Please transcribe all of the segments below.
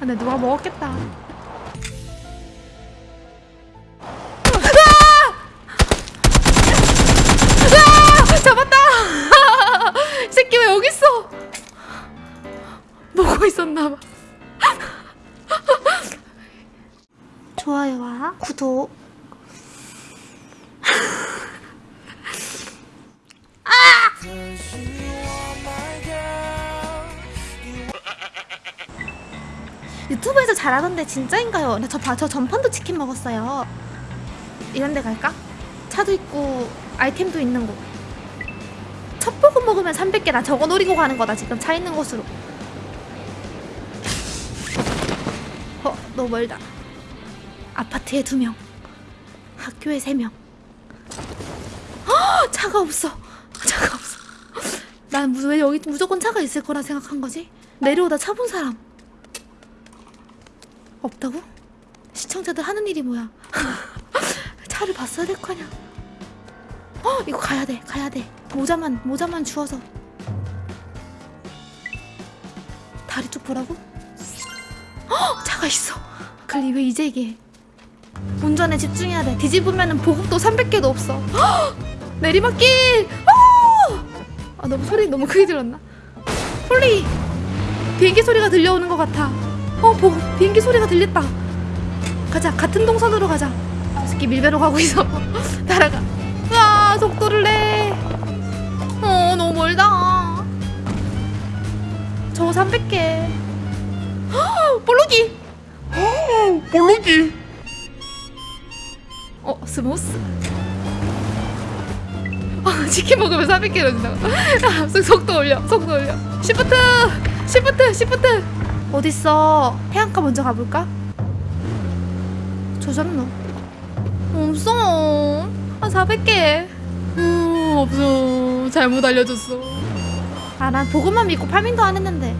근데 누가 먹었겠다. 으아! 잡았다! 이 새끼 왜 여기 있어? 보고 있었나봐. 좋아요와 구독. 유튜브에서 잘하던데 진짜인가요? 나 저, 봐, 저 전판도 치킨 먹었어요. 이런 데 갈까? 차도 있고 아이템도 있는 곳. 첫 보급 먹으면 300개 나 저거 노리고 가는 거다 지금 차 있는 곳으로. 어, 너무 멀다. 아파트에 두 명, 학교에 세 명. 어, 차가 없어. 차가 없어. 난 왜 여기 무조건 차가 있을 거라 생각한 거지? 내려오다 차 본 사람. 없다고? 시청자들 하는 일이 뭐야? 차를 봤어야 될거 아니야? 어 이거 가야 돼 가야 돼 모자만 모자만 주워서 다리 쪽 보라고? 어 차가 있어 글리 왜 이제 얘기해 운전에 집중해야 돼 뒤집으면은 보급도 300개도 없어 헉! 내리막길 어! 아 너무 소리 너무 크게 들었나? 폴리 비행기 소리가 들려오는 것 같아 어 보급 비행기 소리가 들렸다. 가자 같은 동선으로 가자. 저 새끼 밀배로 가고 있어. 따라가. 아 속도를 내 어 너무 멀다. 저거 300개. 볼록이. 오, 볼록이. 어 스모스. 아 치킨 먹으면 400개로 준다고? 아, 속- 속도 올려 속도 올려. 시프트 시프트 시프트 어딨어? 해안가 먼저 가볼까? 조졌노. 없어. 한 400개. 음 없어. 잘못 알려줬어. 아 난 보고만 믿고 farming도 안 했는데.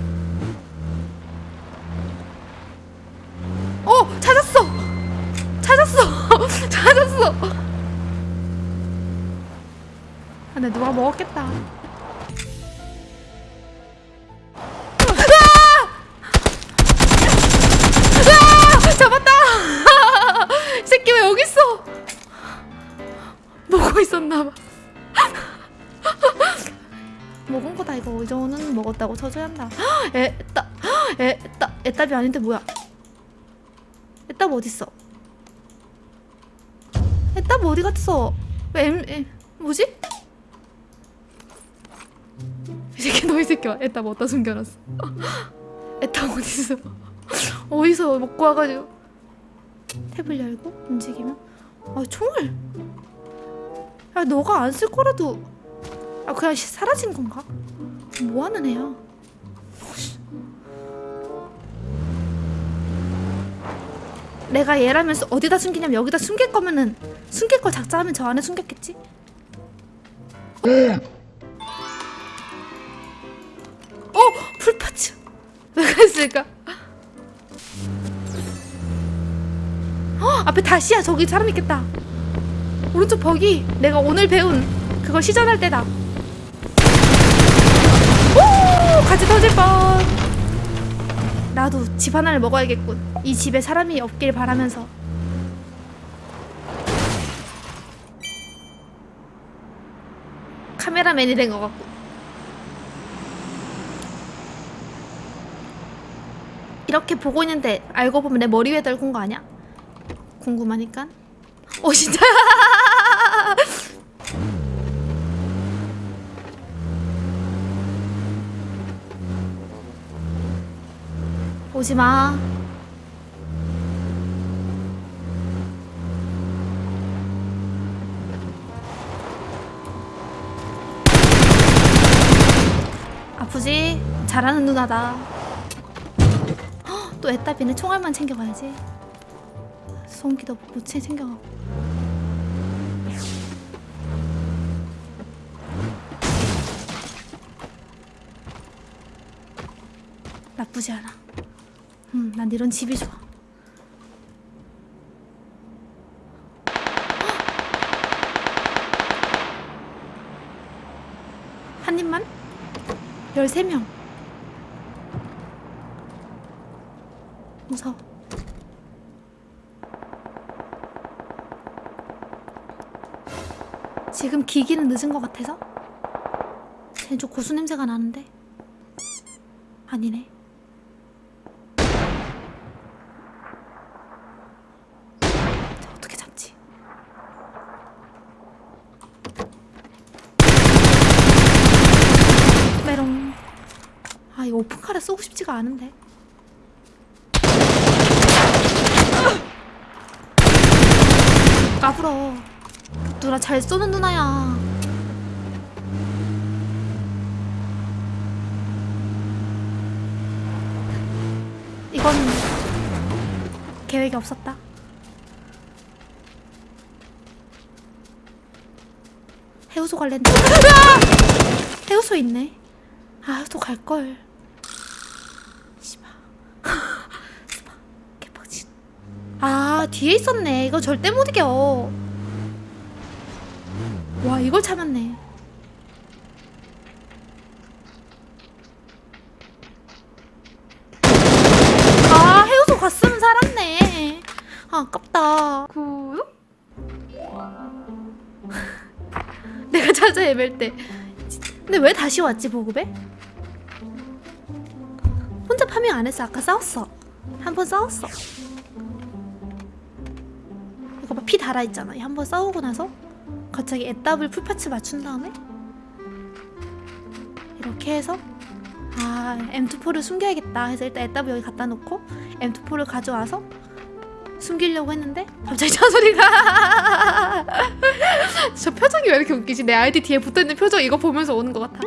어 찾았어. 찾았어. 찾았어. 아, 근데 누가 먹었겠다 보고 있었나봐. 먹은 거다 이거. 이거는 먹었다고 쳐줘야 한다. 에따 에따 에따비 아닌데 뭐야? 에따비 어딨어? 에따비 어디 갔어? 왜 엠, 에, 뭐지? 이 새끼 너 이 새끼야 에따비 어디다 숨겨놨어? 에따비 어딨어? 어디서 먹고 와가지고. 탭을 열고 움직이면? 아 총을 야 너가 안 쓸 거라도 아 그냥 시- 사라진 건가? 뭐 하는 애야? 내가 얘라면 서 어디다 숨기냐면 여기다 숨길 거면은 숨길 거 작자하면 저 안에 숨겼겠지? 어 풀파츠 왜 그랬을까? 어 앞에 다시야 저기 사람 있겠다. 오른쪽 벽이 내가 오늘 배운 그걸 시전할 때다. 오 같이 터질 뻔. 나도 집 하나를 먹어야겠군. 이 집에 사람이 없길 바라면서. 카메라맨이 된 것 같고. 이렇게 보고 있는데 알고 보면 내 머리 위에 떨군 거 아니야? 궁금하니까. 어 진짜. 오지 마. 아프지? 잘하는 누나다. 헉, 또 애따비는 총알만 챙겨가야지. 소음기도 못 챙- 챙겨가고. 나쁘지 않아. 음, 난 이런 집이 좋아. 한 입만? 13명. 무서워. 지금 기기는 늦은 것 같아서? 쟤는 좀 고수 냄새가 나는데? 아니네. 자, 어떻게 잡지? 메롱. 오픈카를 쏘고 싶지가 않은데. 까불어. 누나 잘 쏘는 누나야. 이건 계획이 없었다. 해우소 관련. 으아! 해우소 있네. 아, 해우소 갈 걸. 아, 뒤에 있었네. 이거 절대 못 이겨. 와, 이걸 참았네. 아, 해우소 갔으면 살았네. 아, 아깝다. 구독? 내가 찾아 헤맬 때. 근데 왜 다시 왔지, 보급에? 혼자 파밍 안 했어. 아까 싸웠어. 한 번 싸웠어. 이거 봐, 피 달아있잖아. 한번 싸우고 나서 갑자기 애답을 풀파츠 맞춘 다음에 이렇게 해서 아 M24를 숨겨야겠다 해서 일단 애답을 여기 갖다 놓고 M24를 가져와서 숨기려고 했는데 갑자기 저 소리가 저 표정이 왜 이렇게 웃기지? 내 아이디 뒤에 붙어있는 표정 이거 보면서 오는 것 같아.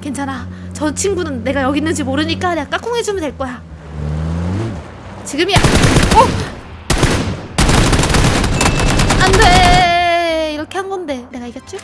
괜찮아. 저 친구는 내가 여기 있는지 모르니까 내가 까꿍 해주면 될 거야. 지금이야. 어 这